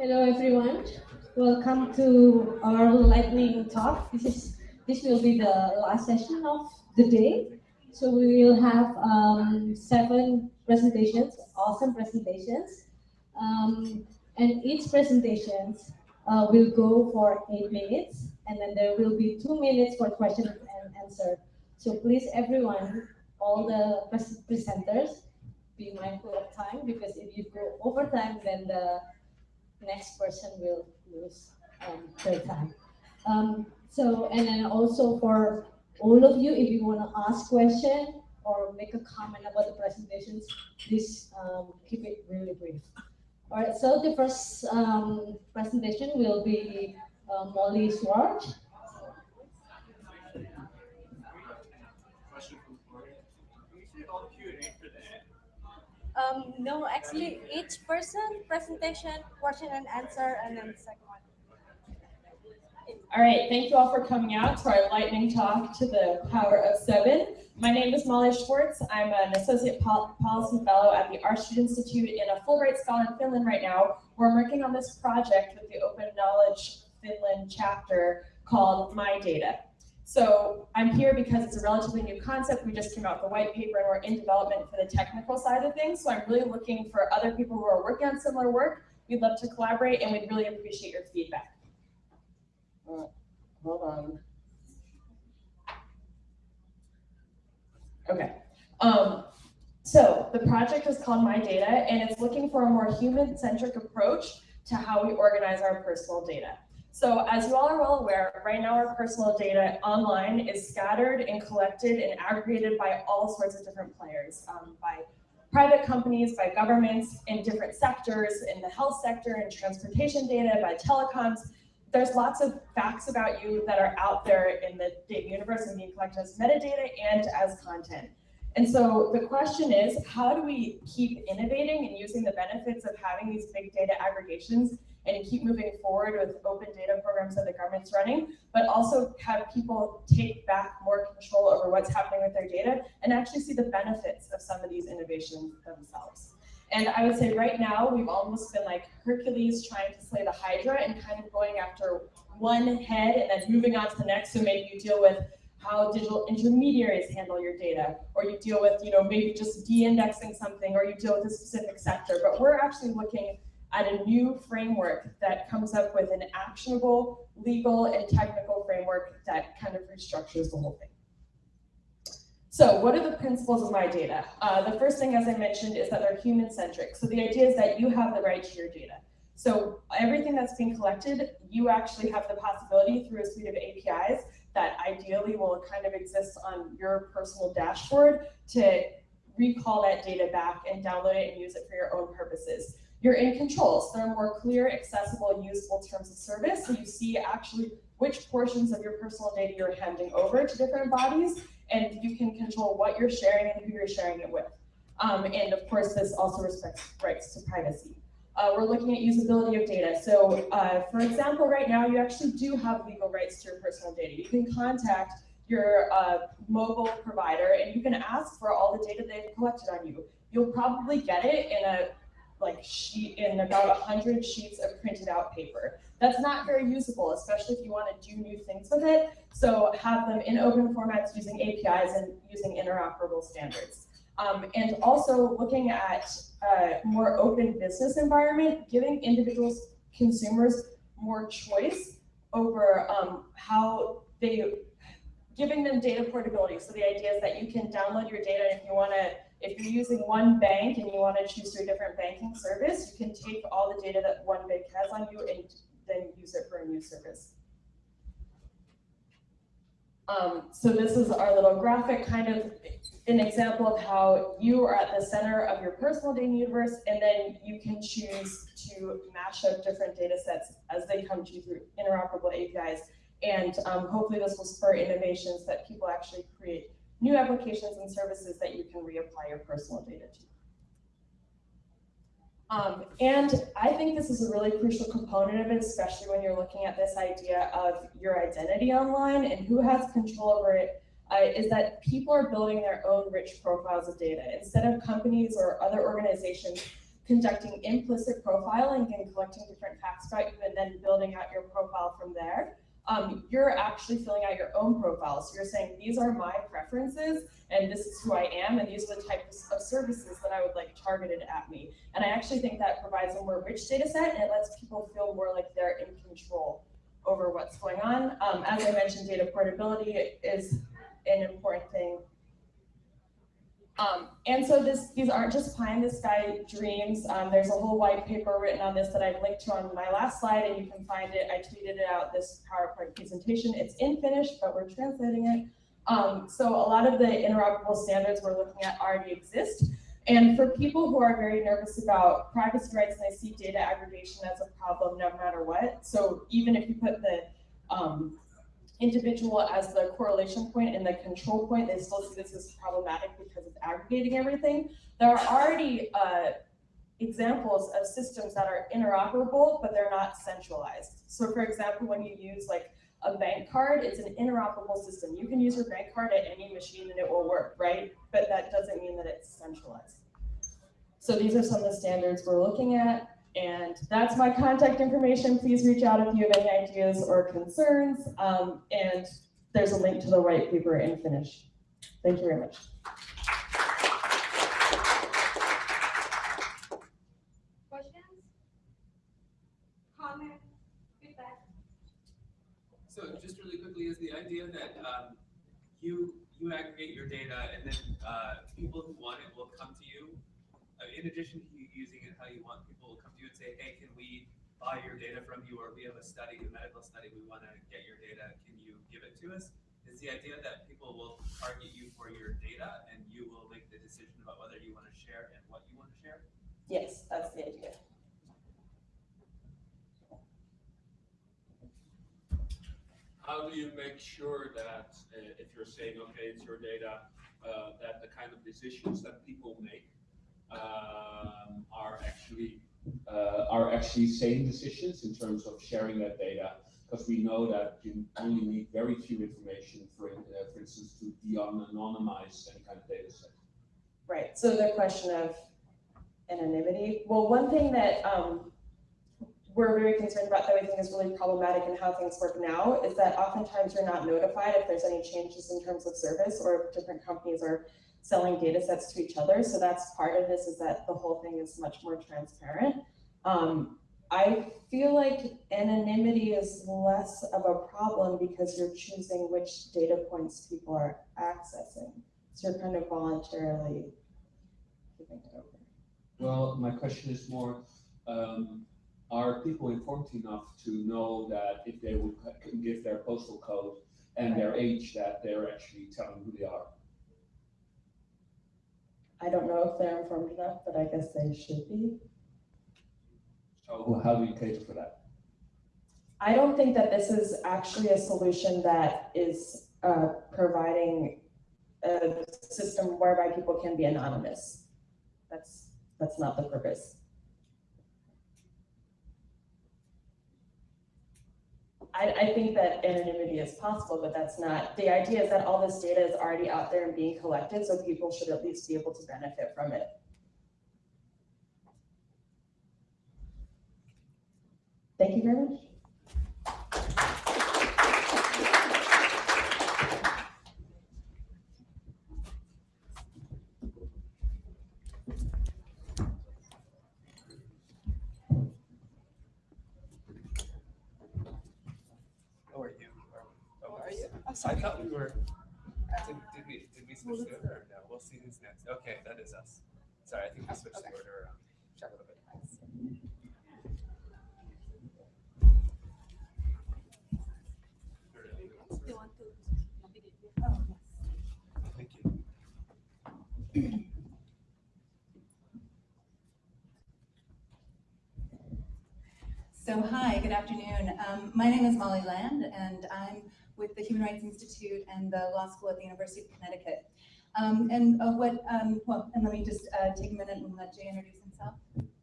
Hello everyone. Welcome to our lightning talk. This is this will be the last session of the day. So we will have um, seven presentations, awesome presentations, um, and each presentation uh, will go for eight minutes, and then there will be two minutes for question and answer. So please, everyone, all the presenters, be mindful of time because if you go over time, then the next person will lose um, their time. Um, so, and then also for all of you, if you want to ask question or make a comment about the presentations, please um, keep it really brief. All right, so the first um, presentation will be uh, Molly Schwartz. Um, no, actually, each person presentation, question and answer, and then the second one. All right, thank you all for coming out to our lightning talk to the power of seven. My name is Molly Schwartz. I'm an associate pol policy fellow at the R Institute in a Fulbright Scholar in Finland right now. We're working on this project with the Open Knowledge Finland chapter called My Data. So I'm here because it's a relatively new concept. We just came out with a white paper and we're in development for the technical side of things. So I'm really looking for other people who are working on similar work. We'd love to collaborate and we'd really appreciate your feedback. Uh, hold on. Okay. Um, so the project is called My Data and it's looking for a more human-centric approach to how we organize our personal data. So as you all are well aware, right now our personal data online is scattered and collected and aggregated by all sorts of different players, um, by private companies, by governments in different sectors, in the health sector and transportation data, by telecoms. There's lots of facts about you that are out there in the data universe and being collected as metadata and as content. And so the question is, how do we keep innovating and using the benefits of having these big data aggregations and keep moving forward with open data programs that the government's running, but also have people take back more control over what's happening with their data and actually see the benefits of some of these innovations themselves. And I would say right now, we've almost been like Hercules trying to slay the Hydra and kind of going after one head and then moving on to the next. So maybe you deal with how digital intermediaries handle your data, or you deal with, you know, maybe just de-indexing something, or you deal with a specific sector. But we're actually looking at a new framework that comes up with an actionable legal and technical framework that kind of restructures the whole thing. So what are the principles of my data? Uh, the first thing, as I mentioned, is that they're human-centric. So the idea is that you have the right to your data. So everything that's being collected, you actually have the possibility through a suite of APIs that ideally will kind of exist on your personal dashboard to recall that data back and download it and use it for your own purposes you're in control. So there are more clear, accessible, useful terms of service. So you see actually which portions of your personal data you're handing over to different bodies, and you can control what you're sharing and who you're sharing it with. Um, and of course, this also respects rights to privacy. Uh, we're looking at usability of data. So uh, for example, right now, you actually do have legal rights to your personal data. You can contact your uh, mobile provider and you can ask for all the data they've collected on you. You'll probably get it in a like sheet in about 100 sheets of printed out paper. That's not very usable, especially if you want to do new things with it. So have them in open formats using APIs and using interoperable standards. Um, and also looking at a more open business environment, giving individuals, consumers more choice over um, how they, giving them data portability. So the idea is that you can download your data if you want to if you're using one bank and you want to choose your different banking service, you can take all the data that one bank has on you and then use it for a new service. Um, so this is our little graphic, kind of an example of how you are at the center of your personal data universe, and then you can choose to mash up different data sets as they come to you through interoperable APIs. And um, hopefully this will spur innovations that people actually create new applications and services that you can reapply your personal data to. Um, and I think this is a really crucial component of it, especially when you're looking at this idea of your identity online and who has control over it. Uh, is that people are building their own rich profiles of data. Instead of companies or other organizations conducting implicit profiling and collecting different facts about you and then building out your profile from there. Um, you're actually filling out your own profile. So you're saying, these are my preferences and this is who I am and these are the types of services that I would like targeted at me. And I actually think that provides a more rich data set and it lets people feel more like they're in control over what's going on. Um, as I mentioned, data portability is an important thing. Um, and so this, these aren't just pie in the sky dreams. Um, there's a whole white paper written on this that I've linked to on my last slide, and you can find it. I tweeted it out this PowerPoint presentation. It's in Finnish, but we're translating it. Um, so a lot of the interoperable standards we're looking at already exist. And for people who are very nervous about privacy rights and they see data aggregation as a problem no matter what, so even if you put the um, individual as the correlation point and the control point, they still see this as problematic because it's aggregating everything. There are already uh, examples of systems that are interoperable, but they're not centralized. So for example, when you use like a bank card, it's an interoperable system. You can use your bank card at any machine and it will work, right? But that doesn't mean that it's centralized. So these are some of the standards we're looking at. And that's my contact information. Please reach out if you have any ideas or concerns. Um, and there's a link to the white paper in Finnish. Thank you very much. Questions? Comment? Feedback? So just really quickly, is the idea that um, you you aggregate your data and then uh, people who want it will come to you. Uh, in addition to you using it how you want, people will come to you and say, "Hey, can we buy your data from you?" Or we have a study, a medical study, we want to get your data. Can you give it to us? Is the idea that people will target you for your data and you will make the decision about whether you want to share and what you want to share? Yes, that's the idea. How do you make sure that uh, if you're saying, okay, it's your data, uh, that the kind of decisions that people make um, are actually uh, are actually sane decisions in terms of sharing that data? Because we know that you only need very few information, for uh, for instance, to de-anonymize any kind of data set. Right, so the question of anonymity, well, one thing that um, we're very concerned about that we think is really problematic in how things work now is that oftentimes you're not notified if there's any changes in terms of service or if different companies are selling data sets to each other. So that's part of this is that the whole thing is much more transparent. Um, I feel like anonymity is less of a problem because you're choosing which data points people are accessing. So you're kind of voluntarily giving it over. Well, my question is more, um, are people informed enough to know that if they would give their postal code and their age, that they're actually telling who they are? I don't know if they're informed enough, but I guess they should be. So how do you cater for that? I don't think that this is actually a solution that is uh, providing a system whereby people can be anonymous. That's, that's not the purpose. I, I think that anonymity is possible, but that's not, the idea is that all this data is already out there and being collected, so people should at least be able to benefit from it. Thank you very much. How are you? How are you? I thought we were. Did, did we did we switch the order? or No, we'll see who's next. Okay, that is us. Sorry, I think we switched the order around. Check a little bit. You want to navigate? Yes. Thank you. So hi, good afternoon. Um, my name is Molly Land, and I'm with the Human Rights Institute and the Law School at the University of Connecticut. Um, and uh, what, um, well, and let me just uh, take a minute and let Jay introduce himself.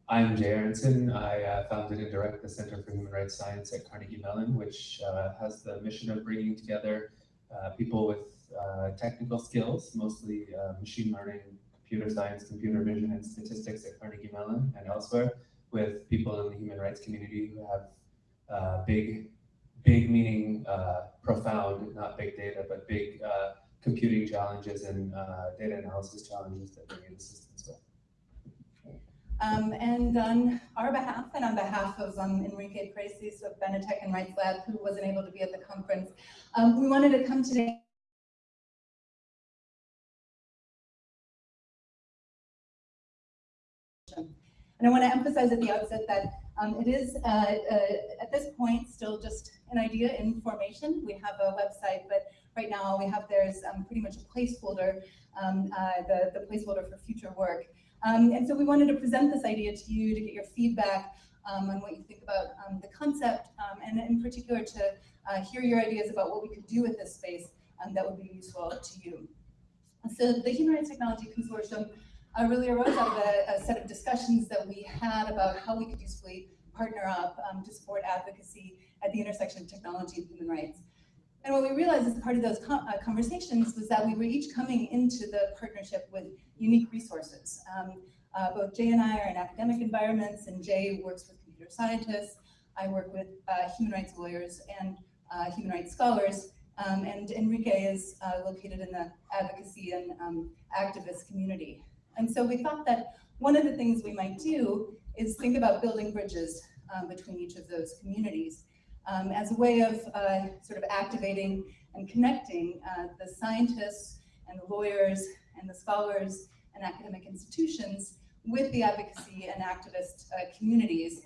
I'm Jay Aronson. I uh, founded and direct the Center for Human Rights Science at Carnegie Mellon, which uh, has the mission of bringing together uh, people with uh, technical skills, mostly machine learning, computer science, computer vision, and statistics at Carnegie Mellon and elsewhere with people in the human rights community who have big, big meaning uh, profound, not big data, but big uh, computing challenges and uh, data analysis challenges that they need assistance with. Um, and on our behalf and on behalf of um, Enrique Piracés of Benetech and Rights Lab, who wasn't able to be at the conference, um, we wanted to come today And I want to emphasize at the outset that um, it is, uh, uh, at this point, still just an idea in formation. We have a website, but right now we have there is um, pretty much a placeholder, um, uh, the, the placeholder for future work. Um, and so we wanted to present this idea to you to get your feedback um, on what you think about um, the concept, and in particular to uh, hear your ideas about what we could do with this space that would be useful to you. So the Human Rights Technology Consortium uh, really arose out of a, a, set of discussions that we had about how we could usefully partner up um, to support advocacy at the intersection of technology and human rights. And what we realized as part of those uh, conversations was that we were each coming into the partnership with unique resources. Um, uh, both Jay and I are in academic environments, and Jay works with computer scientists. I work with uh, human rights lawyers and uh, human rights scholars. Um, and Enrique is uh, located in the advocacy and um, activist community. And so we thought that one of the things we might do is think about building bridges um, between each of those communities um, as a way of uh, sort of activating and connecting uh, the scientists and the lawyers and the scholars and academic institutions with the advocacy and activist uh, communities